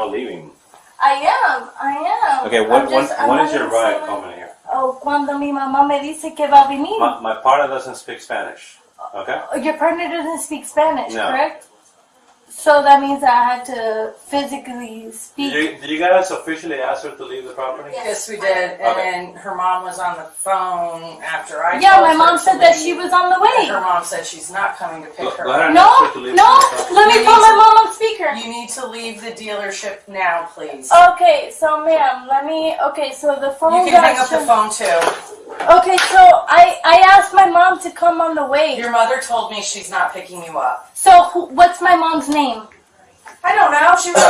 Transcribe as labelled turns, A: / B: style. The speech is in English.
A: about leaving.
B: I am, I am.
A: Okay,
B: I'm
A: when, when,
B: just- I'm
A: when is your ride coming here?
B: Oh, cuando mi mamá me dice que va a venir.
A: My, my partner doesn't speak Spanish. Okay?
B: Uh, your partner doesn't speak Spanish,
A: No.
B: correct? So that means I had to physically
A: Did
B: speak.
A: you, did you guys officially ask her to leave the property?
C: Yes, we did. And
A: Okay.
C: then her mom was on the phone after I
B: Yeah,
C: told
B: my mom
C: to
B: said that she was on the
C: And
B: way.
C: her mom said she's not coming to pick
A: Go,
C: her
A: go ahead and
B: No,
A: her to leave
B: no, let me
C: You
B: put my
C: to-
B: mom on speaker.
C: You need to leave the dealership now, please.
B: Okay, so ma'am, let me. Okay, so the phone.
C: you can hang up the phone too.
B: Okay, so I I asked my mom to come on the way.
C: Your mother told me she's not picking you up.
B: So who, what's my mom's name?
C: I don't know. She was on the phone.